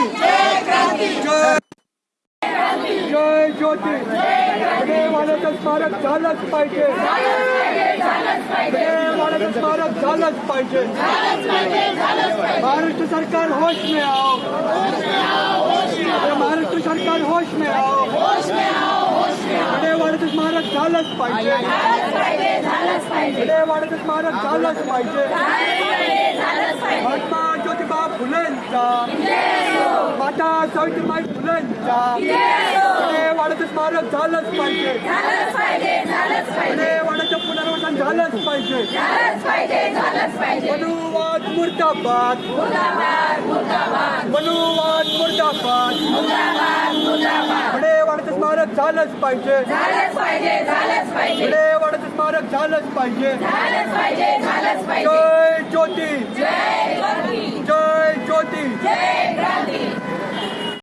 जय जय ज्योती वाड्याचं स्मारक झालंच पाहिजे स्मारक पाहिजे महाराष्ट्र सरकार होश में आओ महाराष्ट्र सरकार होश में आओ वाड्याचं स्मारक झालंच पाहिजे वाड्याचं स्मारक झालंच पाहिजे महात्मा ज्योतिबा फुलेंचा माता सावित्रीबाई फुलेंचा वाड्याचं स्मारक झालंच पाहिजे. वाड्याचं पुनर्वसन झालंच पाहिजे. मनुवाद मुर्दाबाद. मनुवाद मुर्दाबाद. वाड्याचं स्मारक झालंच पाहिजे. वाड्याचं स्मारक झालंच पाहिजे. जय